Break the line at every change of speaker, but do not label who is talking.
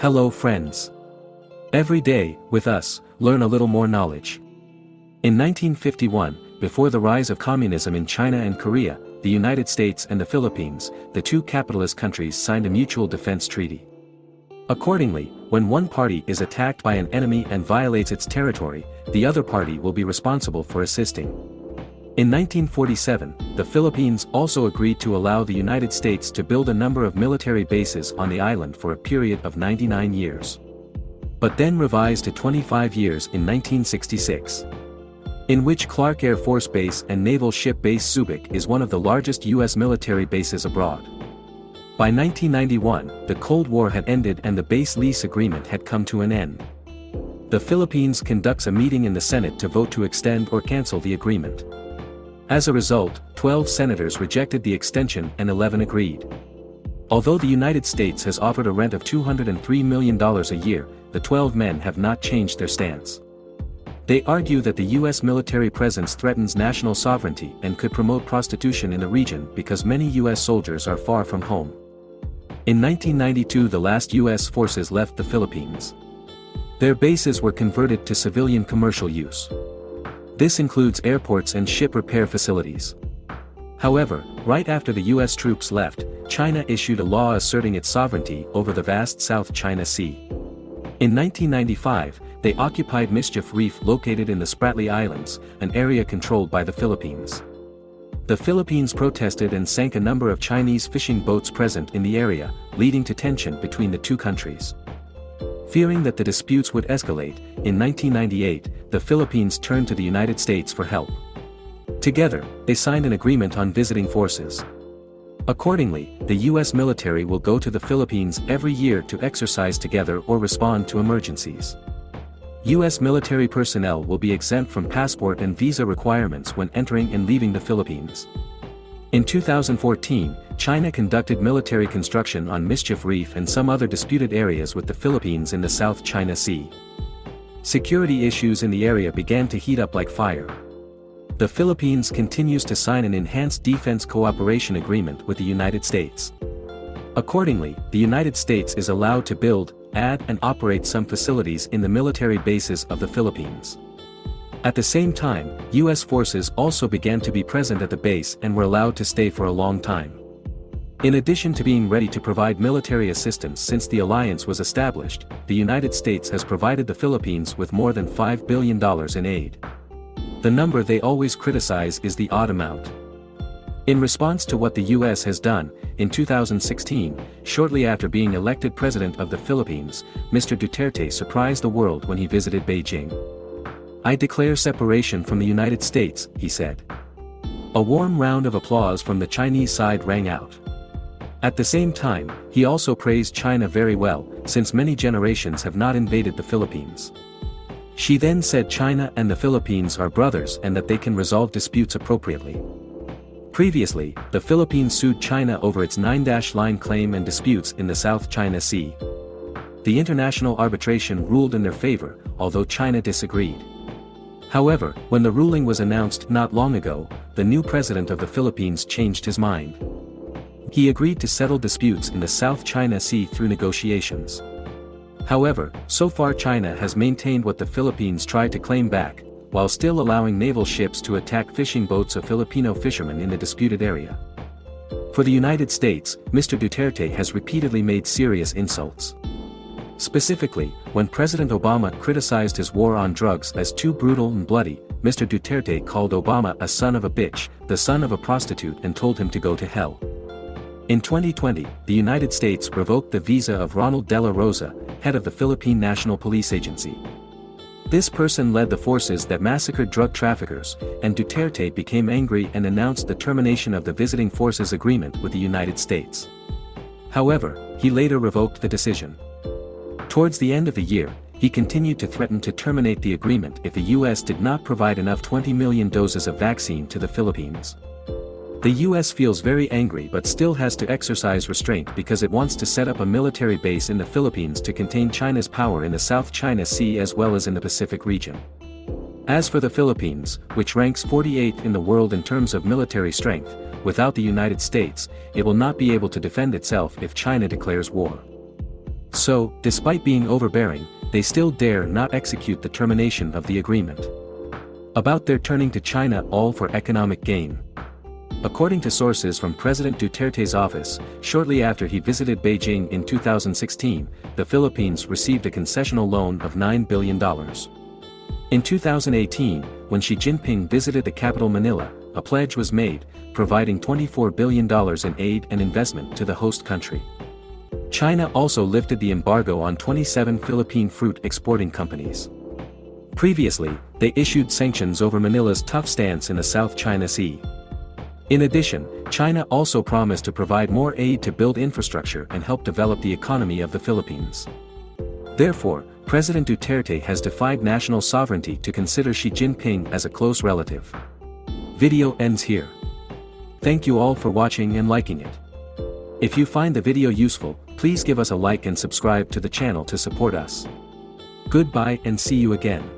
Hello friends. Every day, with us, learn a little more knowledge. In 1951, before the rise of communism in China and Korea, the United States and the Philippines, the two capitalist countries signed a mutual defense treaty. Accordingly, when one party is attacked by an enemy and violates its territory, the other party will be responsible for assisting. In 1947, the Philippines also agreed to allow the United States to build a number of military bases on the island for a period of 99 years. But then revised to 25 years in 1966 in which Clark Air Force Base and Naval Ship Base Subic is one of the largest U.S. military bases abroad. By 1991, the Cold War had ended and the base lease agreement had come to an end. The Philippines conducts a meeting in the Senate to vote to extend or cancel the agreement. As a result, 12 senators rejected the extension and 11 agreed. Although the United States has offered a rent of $203 million a year, the 12 men have not changed their stance. They argue that the U.S. military presence threatens national sovereignty and could promote prostitution in the region because many U.S. soldiers are far from home. In 1992 the last U.S. forces left the Philippines. Their bases were converted to civilian commercial use. This includes airports and ship repair facilities. However, right after the U.S. troops left, China issued a law asserting its sovereignty over the vast South China Sea. In 1995, they occupied Mischief Reef located in the Spratly Islands, an area controlled by the Philippines. The Philippines protested and sank a number of Chinese fishing boats present in the area, leading to tension between the two countries. Fearing that the disputes would escalate, in 1998, the Philippines turned to the United States for help. Together, they signed an agreement on visiting forces. Accordingly, the U.S. military will go to the Philippines every year to exercise together or respond to emergencies. U.S. military personnel will be exempt from passport and visa requirements when entering and leaving the Philippines. In 2014, China conducted military construction on Mischief Reef and some other disputed areas with the Philippines in the South China Sea. Security issues in the area began to heat up like fire. The Philippines continues to sign an enhanced defense cooperation agreement with the United States. Accordingly, the United States is allowed to build, add and operate some facilities in the military bases of the Philippines. At the same time, U.S. forces also began to be present at the base and were allowed to stay for a long time. In addition to being ready to provide military assistance since the alliance was established, the United States has provided the Philippines with more than $5 billion in aid. The number they always criticize is the odd amount. In response to what the US has done, in 2016, shortly after being elected president of the Philippines, Mr. Duterte surprised the world when he visited Beijing. I declare separation from the United States, he said. A warm round of applause from the Chinese side rang out. At the same time, he also praised China very well, since many generations have not invaded the Philippines. She then said China and the Philippines are brothers and that they can resolve disputes appropriately. Previously, the Philippines sued China over its nine-dash-line claim and disputes in the South China Sea. The international arbitration ruled in their favor, although China disagreed. However, when the ruling was announced not long ago, the new president of the Philippines changed his mind. He agreed to settle disputes in the South China Sea through negotiations. However, so far China has maintained what the Philippines tried to claim back, while still allowing naval ships to attack fishing boats of Filipino fishermen in the disputed area. For the United States, Mr. Duterte has repeatedly made serious insults. Specifically, when President Obama criticized his war on drugs as too brutal and bloody, Mr. Duterte called Obama a son of a bitch, the son of a prostitute and told him to go to hell. In 2020, the United States revoked the visa of Ronald De La Rosa, head of the Philippine National Police Agency. This person led the forces that massacred drug traffickers, and Duterte became angry and announced the termination of the Visiting Forces Agreement with the United States. However, he later revoked the decision. Towards the end of the year, he continued to threaten to terminate the agreement if the U.S. did not provide enough 20 million doses of vaccine to the Philippines. The US feels very angry but still has to exercise restraint because it wants to set up a military base in the Philippines to contain China's power in the South China Sea as well as in the Pacific region. As for the Philippines, which ranks 48th in the world in terms of military strength, without the United States, it will not be able to defend itself if China declares war. So, despite being overbearing, they still dare not execute the termination of the agreement. About their turning to China all for economic gain. According to sources from President Duterte's office, shortly after he visited Beijing in 2016, the Philippines received a concessional loan of $9 billion. In 2018, when Xi Jinping visited the capital Manila, a pledge was made, providing $24 billion in aid and investment to the host country. China also lifted the embargo on 27 Philippine fruit exporting companies. Previously, they issued sanctions over Manila's tough stance in the South China Sea. In addition, China also promised to provide more aid to build infrastructure and help develop the economy of the Philippines. Therefore, President Duterte has defied national sovereignty to consider Xi Jinping as a close relative. Video ends here. Thank you all for watching and liking it. If you find the video useful, please give us a like and subscribe to the channel to support us. Goodbye and see you again.